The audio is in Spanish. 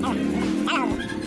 No, no.